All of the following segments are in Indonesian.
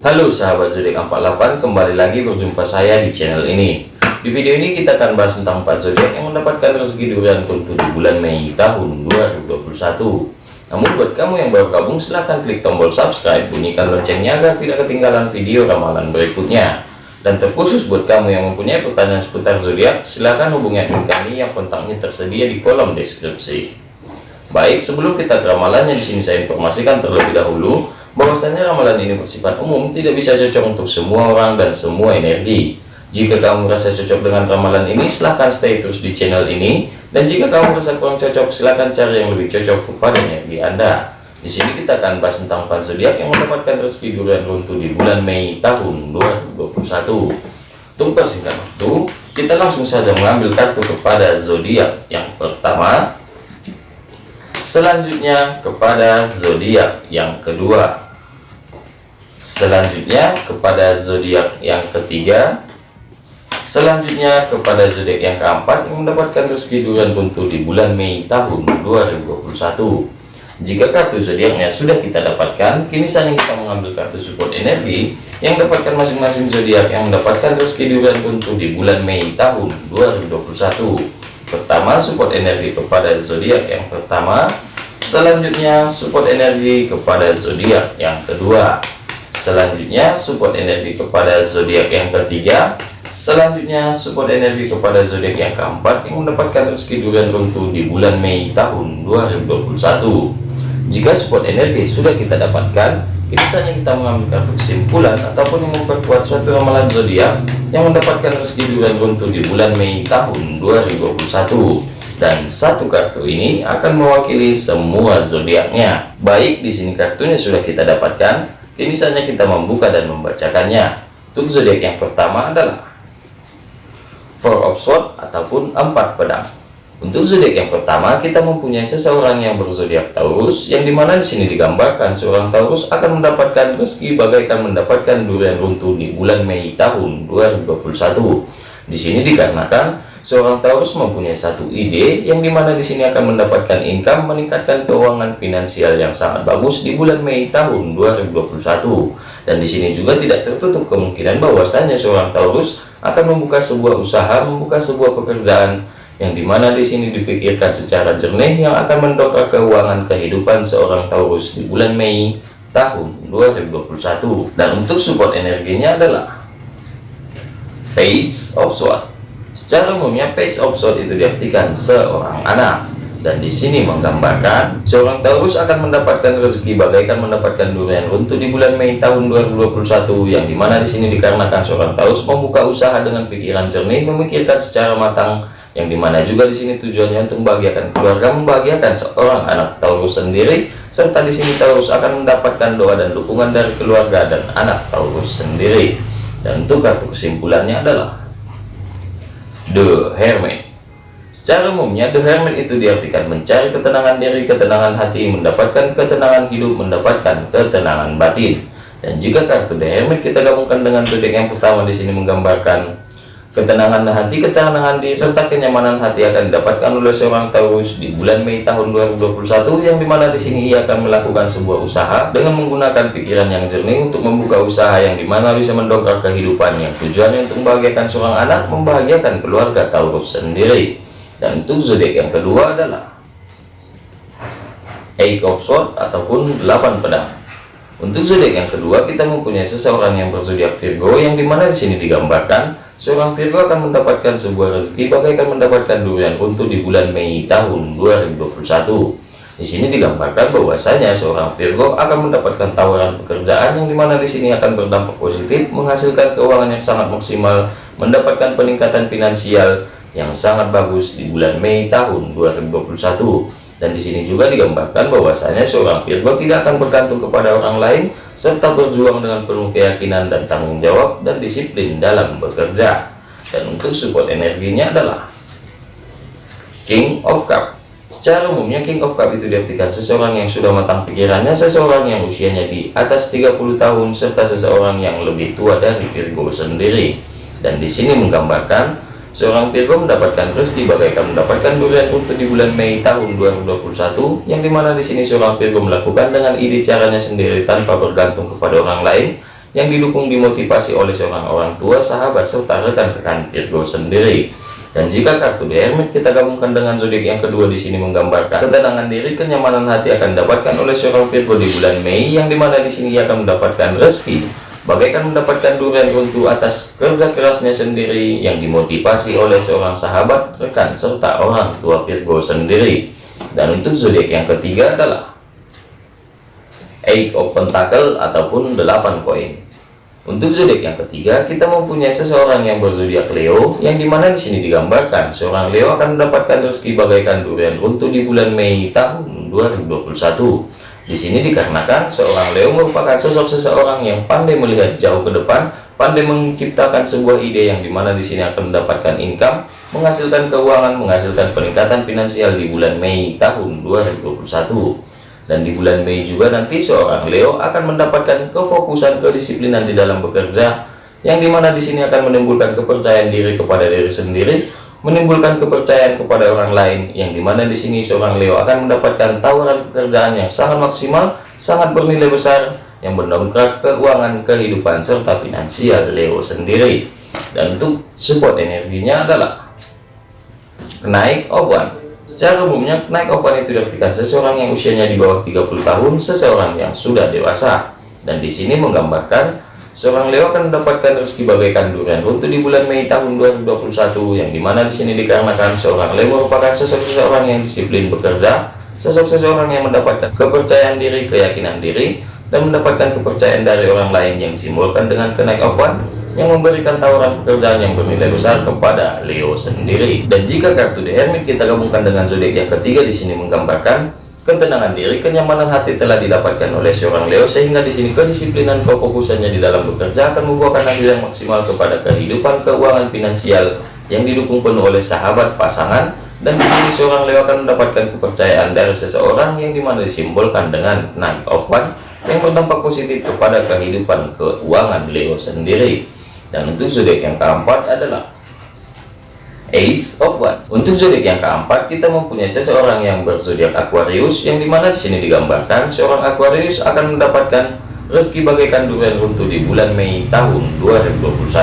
Halo sahabat zodiak 48 kembali lagi berjumpa saya di channel ini. Di video ini kita akan bahas tentang 4 zodiak yang mendapatkan rezeki durian kuntu di bulan Mei tahun 2021 namun buat kamu yang baru gabung silahkan klik tombol subscribe bunyikan loncengnya agar tidak ketinggalan video ramalan berikutnya. Dan terkhusus buat kamu yang mempunyai pertanyaan seputar zodiak silahkan hubungi admin kami yang kontaknya tersedia di kolom deskripsi. Baik sebelum kita ke ramalannya di sini saya informasikan terlebih dahulu bahwasanya ramalan ini bersifat umum tidak bisa cocok untuk semua orang dan semua energi. Jika kamu merasa cocok dengan ramalan ini silahkan stay terus di channel ini. Dan jika kamu merasa kurang cocok silahkan cari yang lebih cocok kepada energi anda. Di sini kita akan bahas tentang pan zodiak yang mendapatkan rezeki durian runtuh di bulan Mei tahun 2021 untuk persingkat waktu kita langsung saja mengambil kartu kepada zodiak yang pertama. Selanjutnya kepada zodiak yang kedua selanjutnya kepada zodiak yang ketiga. Selanjutnya kepada zodiak yang keempat yang mendapatkan rezeki durian buntu di bulan Mei tahun 2021 jika kartu zodiaknya sudah kita dapatkan kini saatnya kita mengambil kartu support energi yang dapatkan masing-masing zodiak yang mendapatkan rezeki durian buntu di bulan Mei tahun 2021 pertama support energi kepada zodiak yang pertama. Selanjutnya support energi kepada zodiak yang kedua selanjutnya support energi kepada zodiak yang ketiga. Selanjutnya support energi kepada zodiak yang keempat yang mendapatkan rezeki durian runtuh di bulan Mei tahun 2021 jika support energi sudah kita dapatkan Biasanya kita mengambil kesimpulan ataupun yang memperkuat suatu ramalan zodiak yang mendapatkan rezeki bulan runtuh di bulan Mei tahun 2021 dan satu kartu ini akan mewakili semua zodiaknya. Baik di sini kartunya sudah kita dapatkan, ini saatnya kita membuka dan membacakannya. Untuk zodiak yang pertama adalah Four of Swords ataupun empat pedang. Untuk zodiak yang pertama, kita mempunyai seseorang yang berzodiak Taurus, yang di mana di sini digambarkan seorang Taurus akan mendapatkan rezeki bagaikan mendapatkan durian runtuh di bulan Mei tahun 2021. Di sini dikarenakan seorang Taurus mempunyai satu ide, yang di mana di sini akan mendapatkan income meningkatkan keuangan finansial yang sangat bagus di bulan Mei tahun 2021. Dan di sini juga tidak tertutup kemungkinan bahwasanya seorang Taurus akan membuka sebuah usaha, membuka sebuah pekerjaan yang di mana di sini dipikirkan secara jernih yang akan mendongkrak keuangan kehidupan seorang Taurus di bulan Mei tahun 2021 dan untuk support energinya adalah Page of Swords secara umumnya Page of Swords itu diartikan seorang anak. Dan di sini menggambarkan seorang Taurus akan mendapatkan rezeki bagaikan mendapatkan durian runtuh di bulan Mei tahun 2021 yang di mana di sini dikarenakan seorang Taurus membuka usaha dengan pikiran jernih memikirkan secara matang yang di mana juga di sini tujuannya untuk membahagiakan keluarga membahagiakan seorang anak Taurus sendiri serta di sini Taurus akan mendapatkan doa dan dukungan dari keluarga dan anak Taurus sendiri. Dan untuk kartu kesimpulannya adalah The Hermit. Secara umumnya The Hermit itu diartikan mencari ketenangan diri ketenangan hati mendapatkan ketenangan hidup mendapatkan ketenangan batin. Dan jika kartu The Hermit kita gabungkan dengan zodiak yang pertama di sini menggambarkan Ketenangan hati, ketenangan diri, serta kenyamanan hati akan didapatkan oleh seorang Taurus di bulan Mei tahun 2021 yang di mana di sini ia akan melakukan sebuah usaha dengan menggunakan pikiran yang jernih untuk membuka usaha yang di mana bisa mendongkrak kehidupan yang tujuannya untuk membahagiakan seorang anak, membahagiakan keluarga Taurus sendiri. Dan untuk zodiak yang kedua adalah Eight of Swords ataupun 8 pedang. Untuk zodiak yang kedua kita mempunyai seseorang yang berzodiak Virgo yang di mana di sini digambarkan Seorang Virgo akan mendapatkan sebuah rezeki bagaikan mendapatkan durian untuk di bulan Mei tahun 2021. Di sini digambarkan bahwasanya seorang Virgo akan mendapatkan tawaran pekerjaan yang di mana di sini akan berdampak positif, menghasilkan keuangan yang sangat maksimal, mendapatkan peningkatan finansial yang sangat bagus di bulan Mei tahun 2021 dan di sini juga digambarkan bahwasanya seorang Virgo tidak akan bergantung kepada orang lain serta berjuang dengan penuh keyakinan dan tanggung jawab dan disiplin dalam bekerja. Dan untuk support energinya adalah King of Cup. Secara umumnya King of Cup itu diartikan seseorang yang sudah matang pikirannya seseorang yang usianya di atas 30 tahun serta seseorang yang lebih tua dari Virgo sendiri. Dan di sini menggambarkan Seorang Virgo mendapatkan rezeki bagaikan mendapatkan durian untuk di bulan Mei tahun 2021 yang di mana di sini seorang Virgo melakukan dengan ide caranya sendiri tanpa bergantung kepada orang lain yang didukung dimotivasi oleh seorang orang tua, sahabat, serta rekan-rekan Virgo sendiri. Dan jika kartu The Hermit kita gabungkan dengan zodiak yang kedua di sini menggambarkan ketenangan diri, kenyamanan hati akan didapatkan oleh seorang Virgo di bulan Mei, yang di mana di sini ia akan mendapatkan rezeki, bagaikan mendapatkan durian runtuh atas kerja kerasnya sendiri yang dimotivasi oleh seorang sahabat, rekan, serta orang tua Virgo sendiri. Dan untuk zodiak yang ketiga adalah Eight of Pentacle ataupun 8 koin. Untuk zodiak yang ketiga, kita mempunyai seseorang yang berzodiak Leo, yang di mana di sini digambarkan seorang Leo akan mendapatkan rezeki bagaikan durian untuk di bulan Mei tahun 2021. Di sini dikarenakan seorang Leo merupakan sosok seseorang yang pandai melihat jauh ke depan, pandai menciptakan sebuah ide yang di mana di sini akan mendapatkan income, menghasilkan keuangan, menghasilkan peningkatan finansial di bulan Mei tahun 2021 dan di bulan Mei juga nanti seorang Leo akan mendapatkan kefokusan kedisiplinan di dalam bekerja yang di mana di sini akan menimbulkan kepercayaan diri kepada diri sendiri menimbulkan kepercayaan kepada orang lain yang di mana di sini seorang Leo akan mendapatkan tawaran pekerjaan yang sangat maksimal sangat bernilai besar yang mendongkrak keuangan kehidupan serta finansial Leo sendiri dan untuk support energinya adalah naik one Secara umumnya, naik ovan itu diartikan seseorang yang usianya di bawah 30 tahun, seseorang yang sudah dewasa. Dan di sini menggambarkan seorang Leo akan mendapatkan rezeki bagaikan durian untuk di bulan Mei tahun 2021 yang di mana di sini dikarenakan seorang Leo merupakan sosok seseorang yang disiplin bekerja, sosok seseorang yang mendapatkan kepercayaan diri, keyakinan diri, dan mendapatkan kepercayaan dari orang lain yang disimbolkan dengan kenaik ovan yang memberikan tawaran pekerjaan yang bernilai besar kepada Leo sendiri. Dan jika kartu The Hermit kita gabungkan dengan zodiak yang ketiga di sini menggambarkan ketenangan diri, kenyamanan hati telah didapatkan oleh seorang Leo sehingga di sini kedisiplinan kefokusannya di dalam bekerja akan membuahkan hasil yang maksimal kepada kehidupan keuangan finansial yang didukung penuh oleh sahabat pasangan dan di sini seorang Leo akan mendapatkan kepercayaan dari seseorang yang di mana disimbolkan dengan Knight of One yang berdampak positif kepada kehidupan keuangan Leo sendiri. Dan untuk zodiak yang keempat adalah Ace of One. Untuk zodiak yang keempat, kita mempunyai seseorang yang berzodiak Aquarius, yang di mana di sini digambarkan seorang Aquarius akan mendapatkan rezeki bagaikan durian runtuh di bulan Mei tahun 2021.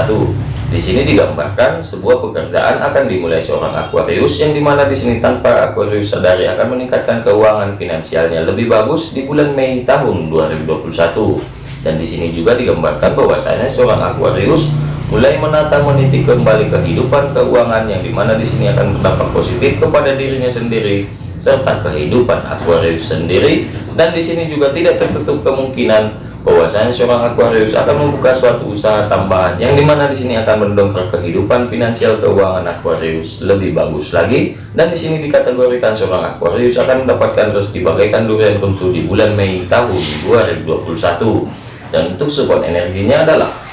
Di sini digambarkan sebuah pekerjaan akan dimulai seorang Aquarius, yang di mana di sini tanpa Aquarius sadari akan meningkatkan keuangan finansialnya lebih bagus di bulan Mei tahun 2021 dan di sini juga digambarkan bahwasanya seorang Aquarius mulai menata meniti kembali kehidupan keuangan yang di mana di sini akan berdampak positif kepada dirinya sendiri serta kehidupan Aquarius sendiri. Dan di sini juga tidak tertutup kemungkinan bahwasanya seorang Aquarius akan membuka suatu usaha tambahan yang di mana di sini akan mendongkrak kehidupan finansial keuangan Aquarius lebih bagus lagi. Dan di sini dikategorikan seorang Aquarius akan mendapatkan rezeki bagaikan durian tentu di bulan Mei tahun 2021 dan untuk support energinya adalah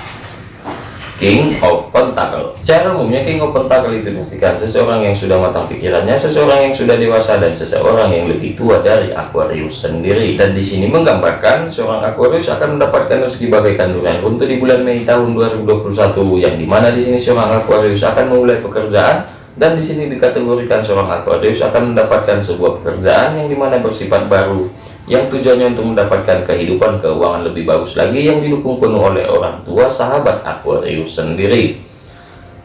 King of Pentacle. Secara umumnya King of Pentacle itu buktikan seseorang yang sudah matang pikirannya, seseorang yang sudah dewasa dan seseorang yang lebih tua dari Aquarius sendiri. Dan di sini menggambarkan seorang Aquarius akan mendapatkan rezeki bagaikan durian untuk di bulan Mei tahun 2021 yang di mana di sini seorang Aquarius akan memulai pekerjaan dan di sini dikategorikan seorang Aquarius akan mendapatkan sebuah pekerjaan yang di mana bersifat baru yang tujuannya untuk mendapatkan kehidupan keuangan lebih bagus lagi yang didukung penuh oleh orang tua sahabat Aquarius sendiri.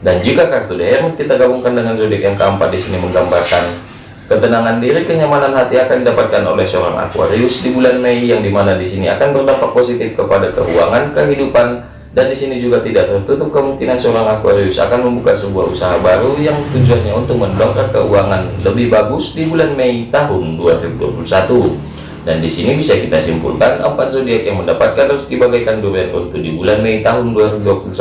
Dan jika kartu DR kita gabungkan dengan zodiak yang keempat di sini menggambarkan ketenangan diri, kenyamanan hati akan didapatkan oleh seorang Aquarius di bulan Mei yang di mana di sini akan berdampak positif kepada keuangan, kehidupan, dan di sini juga tidak tertutup kemungkinan seorang Aquarius akan membuka sebuah usaha baru yang tujuannya untuk mendongkrak keuangan lebih bagus di bulan Mei tahun 2021 dan di sini bisa kita simpulkan empat zodiak yang mendapatkan rezeki bagaikan durian untuk di bulan Mei tahun 2021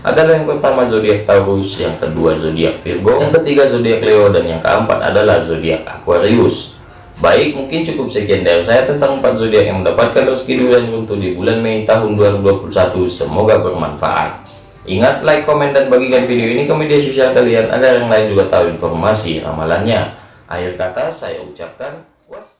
adalah yang pertama zodiak Taurus, yang kedua zodiak Virgo, yang ketiga zodiak Leo, dan yang keempat adalah zodiak Aquarius. Baik, mungkin cukup sekian dari saya tentang empat zodiak yang mendapatkan rezeki durian untuk di bulan Mei tahun 2021. Semoga bermanfaat. Ingat, like, komen, dan bagikan video ini ke media sosial kalian agar yang lain juga tahu informasi ramalannya. Akhir kata, saya ucapkan was.